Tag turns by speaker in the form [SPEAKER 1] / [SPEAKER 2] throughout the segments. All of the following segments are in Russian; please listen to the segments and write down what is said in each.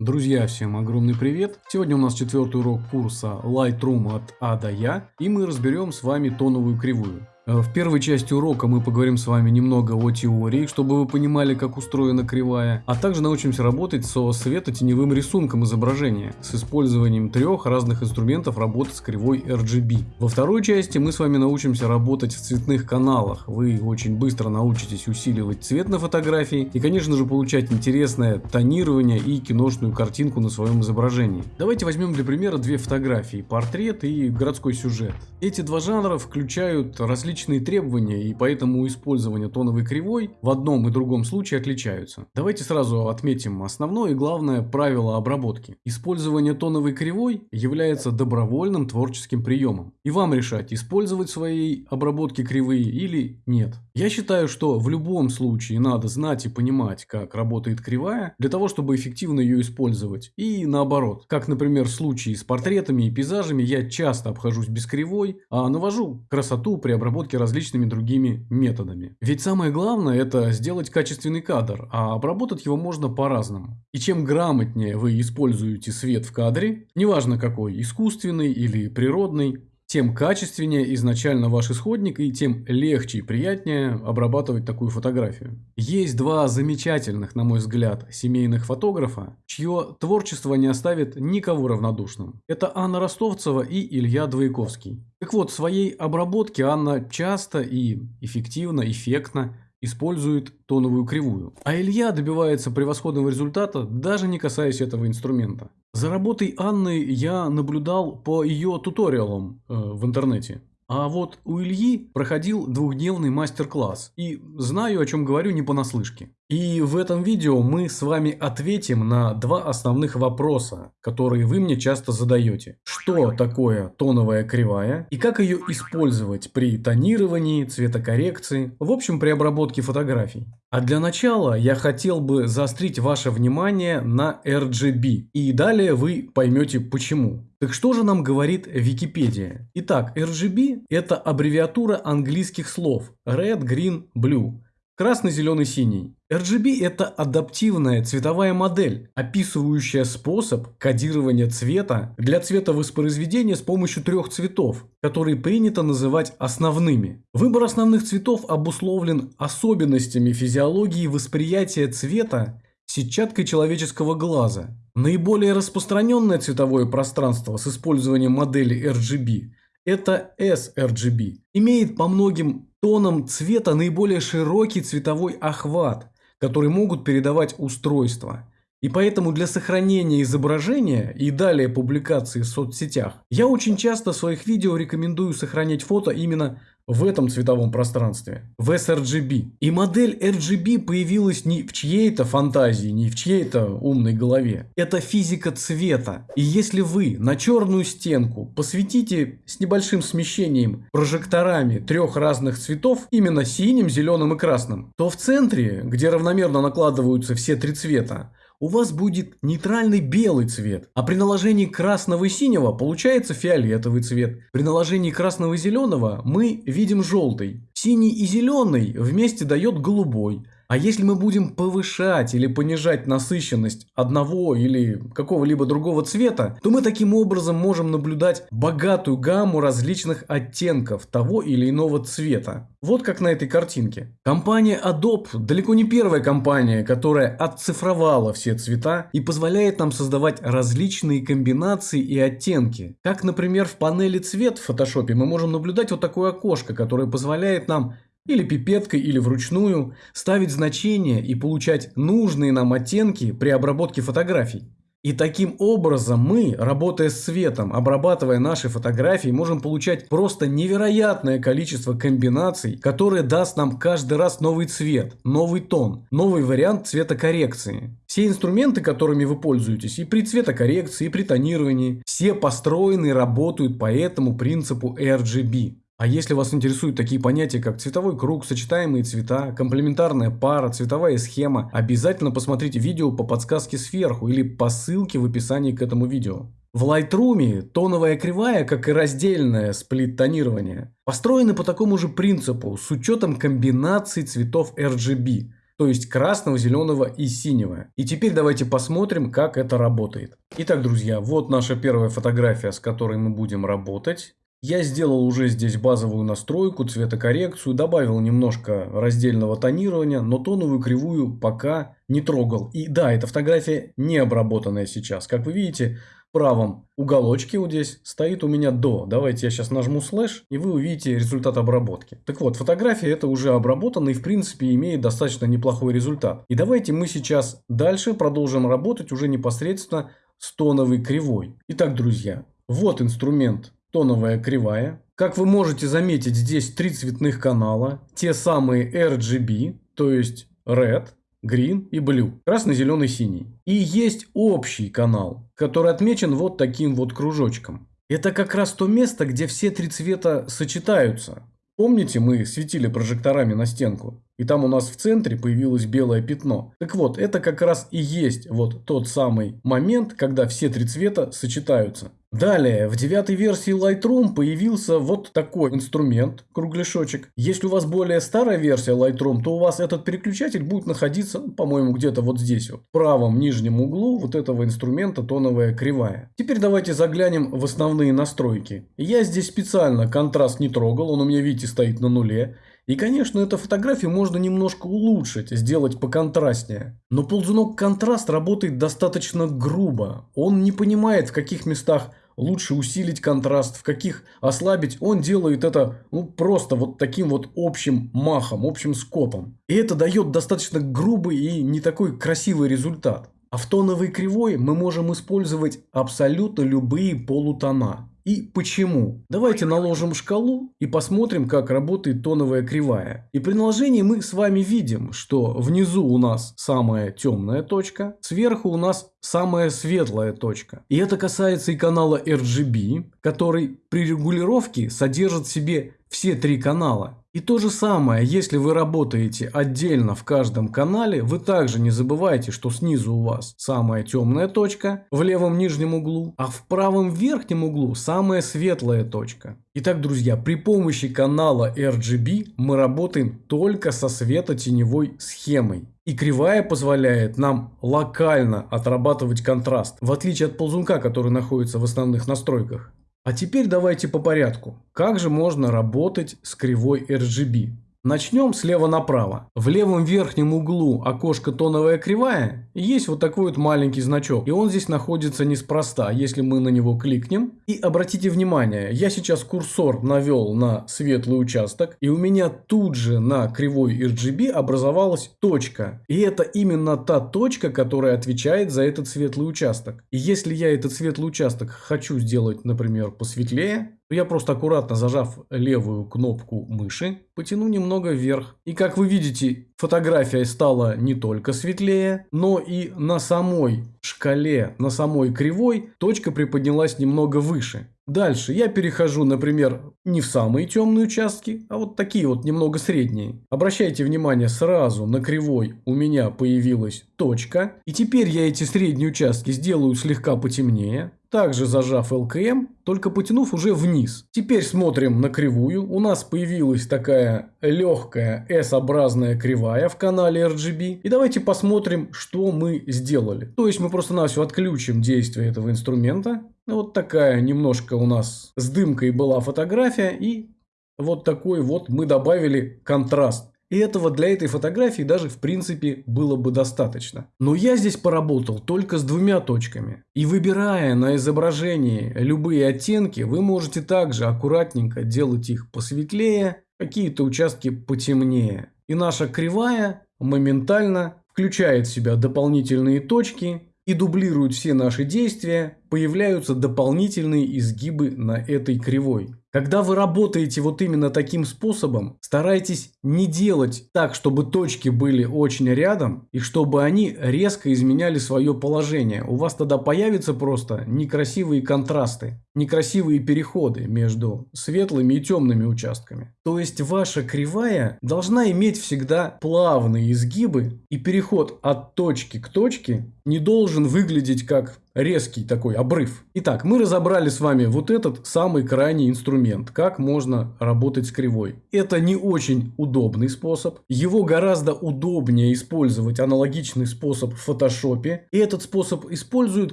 [SPEAKER 1] Друзья, всем огромный привет! Сегодня у нас четвертый урок курса Lightroom от А до Я, и мы разберем с вами тоновую кривую. Э, в первой части урока мы поговорим с вами немного о теории, чтобы вы понимали, как устроена кривая, а также научимся работать со светотеневым рисунком изображения с использованием трех разных инструментов работы с кривой RGB. Во второй части мы с вами научимся работать в цветных каналах. Вы очень быстро научитесь усиливать цвет на фотографии и, конечно же, получать интересное тонирование и киношную картинку на своем изображении. Давайте возьмем для примера две фотографии, портрет и городской сюжет. Эти два жанра включают различные различные требования и поэтому использование тоновой кривой в одном и другом случае отличаются. Давайте сразу отметим основное и главное правило обработки. Использование тоновой кривой является добровольным творческим приемом. И вам решать, использовать своей обработке кривые или нет. Я считаю, что в любом случае надо знать и понимать, как работает кривая, для того, чтобы эффективно ее использовать. И наоборот. Как, например, в случае с портретами и пейзажами я часто обхожусь без кривой, а навожу красоту при обработке обработки различными другими методами. Ведь самое главное это сделать качественный кадр, а обработать его можно по-разному. И чем грамотнее вы используете свет в кадре, неважно какой, искусственный или природный, тем качественнее изначально ваш исходник и тем легче и приятнее обрабатывать такую фотографию. Есть два замечательных, на мой взгляд, семейных фотографа, чье творчество не оставит никого равнодушным. Это Анна Ростовцева и Илья Двояковский. Так вот, в своей обработке Анна часто и эффективно, эффектно использует тоновую кривую. А Илья добивается превосходного результата, даже не касаясь этого инструмента. За работой Анны я наблюдал по ее туториалам э, в интернете. А вот у Ильи проходил двухдневный мастер-класс, и знаю, о чем говорю не понаслышке. И в этом видео мы с вами ответим на два основных вопроса, которые вы мне часто задаете. Что такое тоновая кривая и как ее использовать при тонировании, цветокоррекции, в общем при обработке фотографий. А для начала я хотел бы заострить ваше внимание на RGB, и далее вы поймете почему. Так что же нам говорит Википедия? Итак, RGB это аббревиатура английских слов Red, Green, Blue. Красный, зеленый, синий. RGB – это адаптивная цветовая модель, описывающая способ кодирования цвета для цветовоспроизведения с помощью трех цветов, которые принято называть основными. Выбор основных цветов обусловлен особенностями физиологии восприятия цвета сетчаткой человеческого глаза. Наиболее распространенное цветовое пространство с использованием модели RGB – это sRGB. Имеет по многим тонам цвета наиболее широкий цветовой охват, который могут передавать устройства. И поэтому для сохранения изображения и далее публикации в соцсетях я очень часто в своих видео рекомендую сохранять фото именно в этом цветовом пространстве, в sRGB. И модель RGB появилась не в чьей-то фантазии, не в чьей-то умной голове. Это физика цвета. И если вы на черную стенку посветите с небольшим смещением прожекторами трех разных цветов, именно синим, зеленым и красным, то в центре, где равномерно накладываются все три цвета, у вас будет нейтральный белый цвет, а при наложении красного и синего получается фиолетовый цвет. При наложении красного и зеленого мы видим желтый. Синий и зеленый вместе дает голубой. А если мы будем повышать или понижать насыщенность одного или какого-либо другого цвета, то мы таким образом можем наблюдать богатую гамму различных оттенков того или иного цвета. Вот как на этой картинке. Компания Adobe далеко не первая компания, которая отцифровала все цвета и позволяет нам создавать различные комбинации и оттенки. Как, например, в панели цвет в Photoshop мы можем наблюдать вот такое окошко, которое позволяет нам или пипеткой, или вручную, ставить значения и получать нужные нам оттенки при обработке фотографий. И таким образом мы, работая с цветом, обрабатывая наши фотографии, можем получать просто невероятное количество комбинаций, которые даст нам каждый раз новый цвет, новый тон, новый вариант цветокоррекции. Все инструменты, которыми вы пользуетесь и при цветокоррекции, и при тонировании, все построены и работают по этому принципу RGB. А если вас интересуют такие понятия, как цветовой круг, сочетаемые цвета, комплементарная пара, цветовая схема, обязательно посмотрите видео по подсказке сверху или по ссылке в описании к этому видео. В Lightroom тоновая кривая, как и раздельное сплит-тонирование, построены по такому же принципу с учетом комбинаций цветов RGB. то есть красного, зеленого и синего. И теперь давайте посмотрим, как это работает. Итак, друзья, вот наша первая фотография, с которой мы будем работать. Я сделал уже здесь базовую настройку, цветокоррекцию, добавил немножко раздельного тонирования, но тоновую кривую пока не трогал. И да, эта фотография не обработанная сейчас. Как вы видите, в правом уголочке вот здесь стоит у меня до. Давайте я сейчас нажму слэш, и вы увидите результат обработки. Так вот, фотография это уже обработана и в принципе имеет достаточно неплохой результат. И давайте мы сейчас дальше продолжим работать уже непосредственно с тоновой кривой. Итак, друзья, вот инструмент тоновая кривая. Как вы можете заметить, здесь три цветных канала. Те самые RGB, то есть Red, Green и Blue. Красный, зеленый, синий. И есть общий канал, который отмечен вот таким вот кружочком. Это как раз то место, где все три цвета сочетаются. Помните, мы светили прожекторами на стенку? И там у нас в центре появилось белое пятно. Так вот, это как раз и есть вот тот самый момент, когда все три цвета сочетаются. Далее, в девятой версии Lightroom появился вот такой инструмент, кругляшочек. Если у вас более старая версия Lightroom, то у вас этот переключатель будет находиться, ну, по-моему, где-то вот здесь вот, в правом нижнем углу вот этого инструмента тоновая кривая. Теперь давайте заглянем в основные настройки. Я здесь специально контраст не трогал, он у меня, видите, стоит на нуле. И, конечно, эту фотографию можно немножко улучшить, сделать поконтрастнее. Но ползунок контраст работает достаточно грубо. Он не понимает, в каких местах лучше усилить контраст, в каких ослабить. Он делает это ну, просто вот таким вот общим махом, общим скопом. И это дает достаточно грубый и не такой красивый результат. А в тоновой кривой мы можем использовать абсолютно любые полутона и почему. Давайте наложим шкалу и посмотрим, как работает тоновая кривая. И при наложении мы с вами видим, что внизу у нас самая темная точка, сверху у нас самая светлая точка. И это касается и канала RGB, который при регулировке содержит в себе все три канала. И то же самое, если вы работаете отдельно в каждом канале, вы также не забывайте, что снизу у вас самая темная точка в левом нижнем углу, а в правом верхнем углу самая светлая точка. Итак, друзья, при помощи канала RGB мы работаем только со светотеневой схемой. И кривая позволяет нам локально отрабатывать контраст, в отличие от ползунка, который находится в основных настройках. А теперь давайте по порядку. Как же можно работать с кривой RGB? Начнем слева направо. В левом верхнем углу окошко тоновая кривая есть вот такой вот маленький значок. И он здесь находится неспроста. Если мы на него кликнем. И обратите внимание, я сейчас курсор навел на светлый участок. И у меня тут же на кривой RGB образовалась точка. И это именно та точка, которая отвечает за этот светлый участок. И если я этот светлый участок хочу сделать, например, посветлее, я просто аккуратно зажав левую кнопку мыши, потяну немного вверх. И как вы видите, фотография стала не только светлее, но и на самой шкале, на самой кривой точка приподнялась немного выше. Дальше я перехожу, например, не в самые темные участки, а вот такие вот немного средние. Обращайте внимание, сразу на кривой у меня появилась точка. И теперь я эти средние участки сделаю слегка потемнее. Также зажав LKM, только потянув уже вниз. Теперь смотрим на кривую. У нас появилась такая легкая S-образная кривая в канале RGB. И давайте посмотрим, что мы сделали. То есть мы просто-навсего отключим действие этого инструмента. Вот такая немножко у нас с дымкой была фотография. И вот такой вот мы добавили контраст. И этого для этой фотографии даже в принципе было бы достаточно. Но я здесь поработал только с двумя точками. И выбирая на изображении любые оттенки, вы можете также аккуратненько делать их посветлее, какие-то участки потемнее. И наша кривая моментально включает в себя дополнительные точки и дублирует все наши действия, появляются дополнительные изгибы на этой кривой. Когда вы работаете вот именно таким способом, старайтесь не делать так, чтобы точки были очень рядом и чтобы они резко изменяли свое положение. У вас тогда появятся просто некрасивые контрасты. Некрасивые переходы между светлыми и темными участками. То есть ваша кривая должна иметь всегда плавные изгибы и переход от точки к точке не должен выглядеть как резкий такой обрыв. Итак, мы разобрали с вами вот этот самый крайний инструмент, как можно работать с кривой. Это не очень удобный способ. Его гораздо удобнее использовать аналогичный способ в фотошопе. И этот способ используют,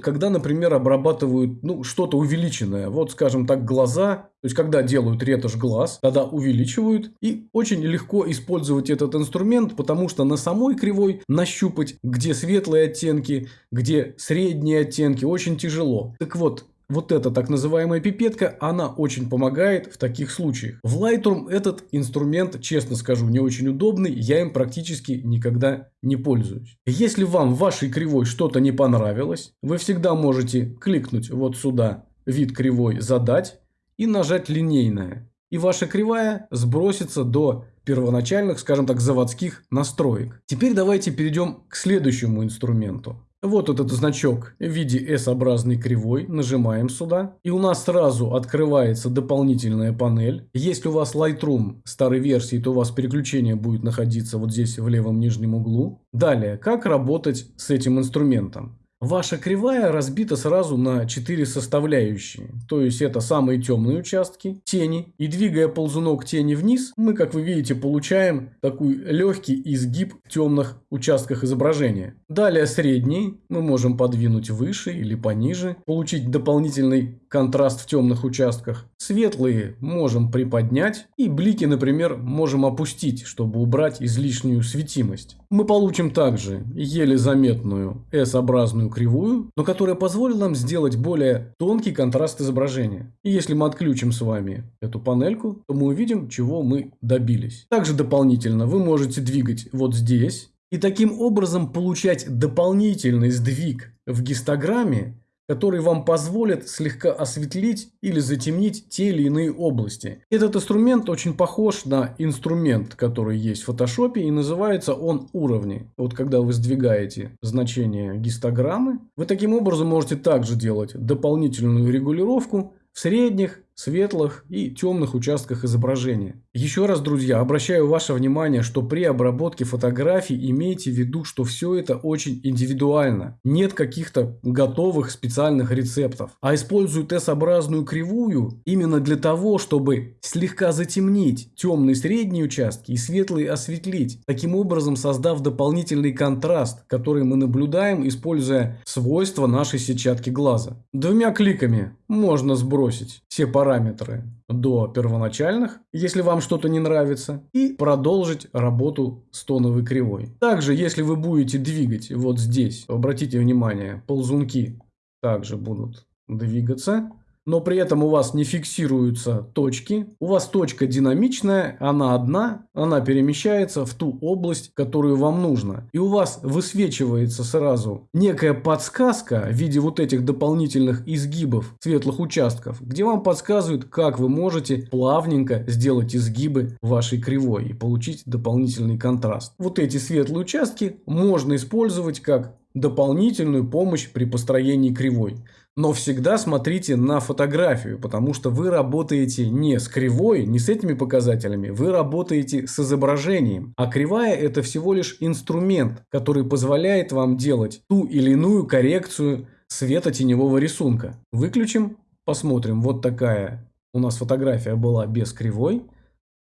[SPEAKER 1] когда, например, обрабатывают ну, что-то увеличенное. Вот, скажем так, глаза то есть, когда делают ретушь глаз, тогда увеличивают. И очень легко использовать этот инструмент, потому что на самой кривой нащупать, где светлые оттенки, где средние оттенки, очень тяжело. Так вот, вот эта так называемая пипетка, она очень помогает в таких случаях. В Lightroom этот инструмент, честно скажу, не очень удобный, я им практически никогда не пользуюсь. Если вам в вашей кривой что-то не понравилось, вы всегда можете кликнуть вот сюда, вид кривой задать, и нажать линейное. И ваша кривая сбросится до первоначальных, скажем так, заводских настроек. Теперь давайте перейдем к следующему инструменту. Вот этот значок в виде S-образной кривой. Нажимаем сюда. И у нас сразу открывается дополнительная панель. Если у вас Lightroom старой версии, то у вас переключение будет находиться вот здесь в левом нижнем углу. Далее, как работать с этим инструментом. Ваша кривая разбита сразу на 4 составляющие. То есть это самые темные участки, тени. И двигая ползунок тени вниз, мы, как вы видите, получаем такой легкий изгиб в темных участках изображения. Далее средний мы можем подвинуть выше или пониже, получить дополнительный контраст в темных участках. Светлые можем приподнять и блики, например, можем опустить, чтобы убрать излишнюю светимость. Мы получим также еле заметную S-образную кривую, но которая позволит нам сделать более тонкий контраст изображения. И если мы отключим с вами эту панельку, то мы увидим, чего мы добились. Также дополнительно вы можете двигать вот здесь и таким образом получать дополнительный сдвиг в гистограмме который вам позволит слегка осветлить или затемнить те или иные области. Этот инструмент очень похож на инструмент, который есть в фотошопе и называется он уровни. Вот когда вы сдвигаете значение гистограммы, вы таким образом можете также делать дополнительную регулировку в средних, светлых и темных участках изображения. Еще раз, друзья, обращаю ваше внимание, что при обработке фотографий имейте в виду, что все это очень индивидуально. Нет каких-то готовых специальных рецептов. А используют S-образную кривую именно для того, чтобы слегка затемнить темные средние участки и светлые осветлить, таким образом создав дополнительный контраст, который мы наблюдаем, используя свойства нашей сетчатки глаза. Двумя кликами можно сбросить все параметры параметры до первоначальных, если вам что-то не нравится, и продолжить работу с тоновой кривой. Также, если вы будете двигать вот здесь, обратите внимание, ползунки также будут двигаться но при этом у вас не фиксируются точки. У вас точка динамичная, она одна, она перемещается в ту область, которую вам нужно. И у вас высвечивается сразу некая подсказка в виде вот этих дополнительных изгибов светлых участков, где вам подсказывают, как вы можете плавненько сделать изгибы вашей кривой и получить дополнительный контраст. Вот эти светлые участки можно использовать как дополнительную помощь при построении кривой. Но всегда смотрите на фотографию, потому что вы работаете не с кривой, не с этими показателями, вы работаете с изображением. А кривая это всего лишь инструмент, который позволяет вам делать ту или иную коррекцию света теневого рисунка. Выключим, посмотрим. Вот такая у нас фотография была без кривой.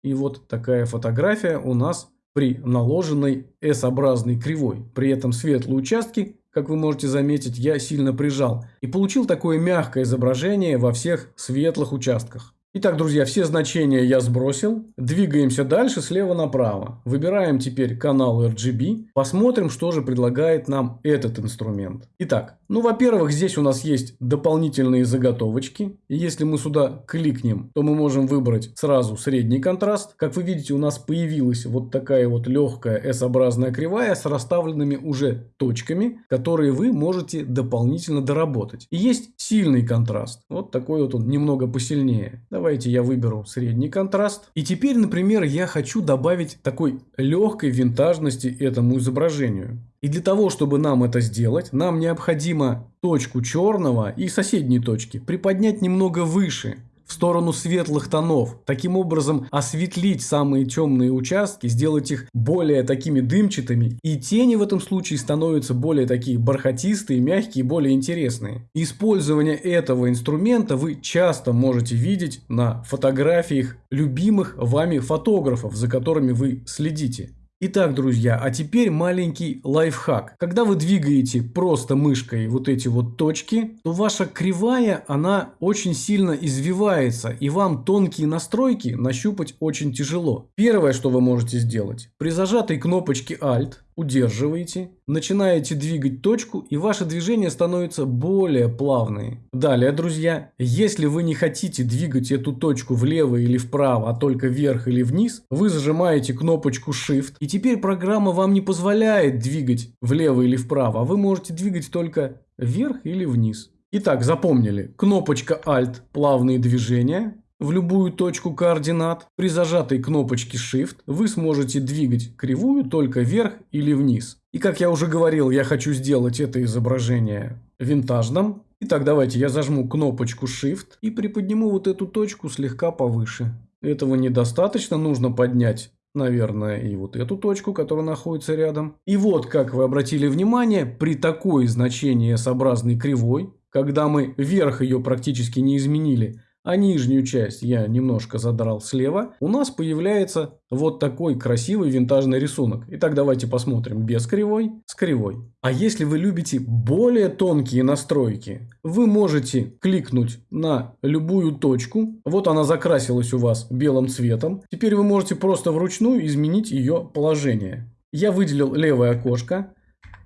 [SPEAKER 1] И вот такая фотография у нас при наложенной S-образной кривой. При этом светлые участки как вы можете заметить, я сильно прижал и получил такое мягкое изображение во всех светлых участках. Итак, друзья, все значения я сбросил. Двигаемся дальше слева направо. Выбираем теперь канал RGB. Посмотрим, что же предлагает нам этот инструмент. Итак, ну, во-первых, здесь у нас есть дополнительные заготовочки. И если мы сюда кликнем, то мы можем выбрать сразу средний контраст. Как вы видите, у нас появилась вот такая вот легкая S-образная кривая с расставленными уже точками, которые вы можете дополнительно доработать. И есть сильный контраст. Вот такой вот он немного посильнее. Давайте я выберу средний контраст. И теперь, например, я хочу добавить такой легкой винтажности этому изображению. И для того, чтобы нам это сделать, нам необходимо точку черного и соседние точки приподнять немного выше в сторону светлых тонов. Таким образом осветлить самые темные участки, сделать их более такими дымчатыми. И тени в этом случае становятся более такие бархатистые, мягкие, более интересные. Использование этого инструмента вы часто можете видеть на фотографиях любимых вами фотографов, за которыми вы следите. Итак, друзья, а теперь маленький лайфхак. Когда вы двигаете просто мышкой вот эти вот точки, то ваша кривая, она очень сильно извивается, и вам тонкие настройки нащупать очень тяжело. Первое, что вы можете сделать, при зажатой кнопочке Alt удерживаете, начинаете двигать точку и ваше движение становится более плавные. Далее, друзья, если вы не хотите двигать эту точку влево или вправо, а только вверх или вниз, вы зажимаете кнопочку Shift и теперь программа вам не позволяет двигать влево или вправо, а вы можете двигать только вверх или вниз. Итак, запомнили, кнопочка Alt – плавные движения, в любую точку координат. При зажатой кнопочке Shift вы сможете двигать кривую только вверх или вниз. И как я уже говорил, я хочу сделать это изображение винтажным. Итак, давайте я зажму кнопочку Shift и приподниму вот эту точку слегка повыше. Этого недостаточно, нужно поднять наверное, и вот эту точку, которая находится рядом. И вот, как вы обратили внимание, при такой значении S-образной кривой, когда мы вверх ее практически не изменили, а нижнюю часть я немножко задрал слева, у нас появляется вот такой красивый винтажный рисунок. Итак, давайте посмотрим без кривой, с кривой. А если вы любите более тонкие настройки, вы можете кликнуть на любую точку. Вот она закрасилась у вас белым цветом. Теперь вы можете просто вручную изменить ее положение. Я выделил левое окошко.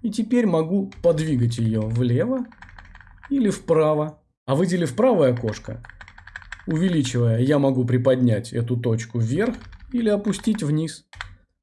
[SPEAKER 1] И теперь могу подвигать ее влево или вправо. А выделив правое окошко, Увеличивая, я могу приподнять эту точку вверх или опустить вниз.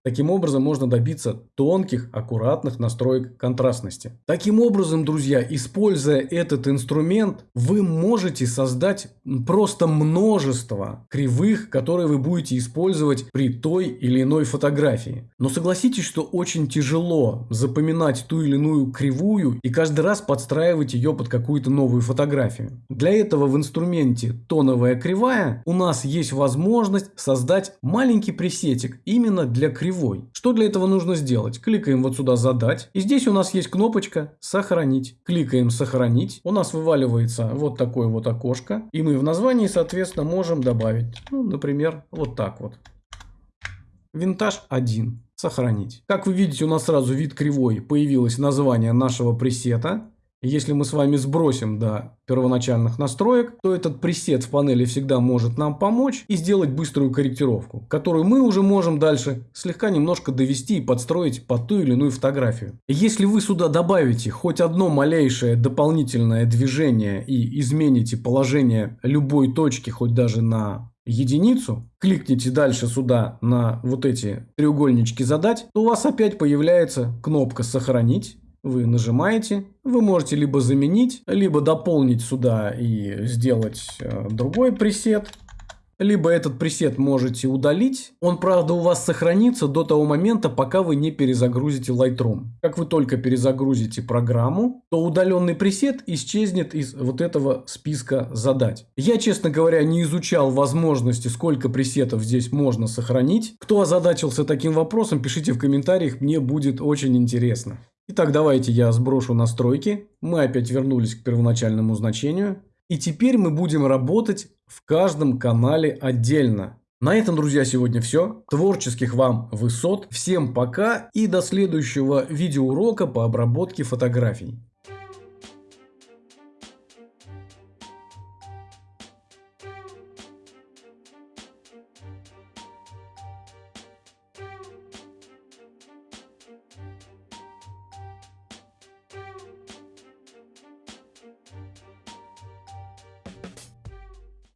[SPEAKER 1] Таким образом можно добиться тонких, аккуратных настроек контрастности. Таким образом, друзья, используя этот инструмент, вы можете создать просто множество кривых, которые вы будете использовать при той или иной фотографии. Но согласитесь, что очень тяжело запоминать ту или иную кривую и каждый раз подстраивать ее под какую-то новую фотографию. Для этого в инструменте тоновая кривая у нас есть возможность создать маленький пресетик именно для кривой кривой. Что для этого нужно сделать? Кликаем вот сюда «Задать». И здесь у нас есть кнопочка «Сохранить». Кликаем «Сохранить». У нас вываливается вот такое вот окошко. И мы в названии, соответственно, можем добавить, ну, например, вот так вот. Винтаж 1. Сохранить. Как вы видите, у нас сразу вид кривой. Появилось название нашего пресета. Если мы с вами сбросим до первоначальных настроек, то этот пресет в панели всегда может нам помочь и сделать быструю корректировку, которую мы уже можем дальше слегка немножко довести и подстроить под ту или иную фотографию. Если вы сюда добавите хоть одно малейшее дополнительное движение и измените положение любой точки, хоть даже на единицу, кликните дальше сюда на вот эти треугольнички задать, то у вас опять появляется кнопка сохранить вы нажимаете, вы можете либо заменить, либо дополнить сюда и сделать э, другой пресет, либо этот пресет можете удалить. Он, правда, у вас сохранится до того момента, пока вы не перезагрузите Lightroom. Как вы только перезагрузите программу, то удаленный пресет исчезнет из вот этого списка задать. Я, честно говоря, не изучал возможности, сколько пресетов здесь можно сохранить. Кто озадачился таким вопросом, пишите в комментариях, мне будет очень интересно. Итак, давайте я сброшу настройки. Мы опять вернулись к первоначальному значению. И теперь мы будем работать в каждом канале отдельно. На этом, друзья, сегодня все. Творческих вам высот. Всем пока и до следующего видеоурока по обработке фотографий.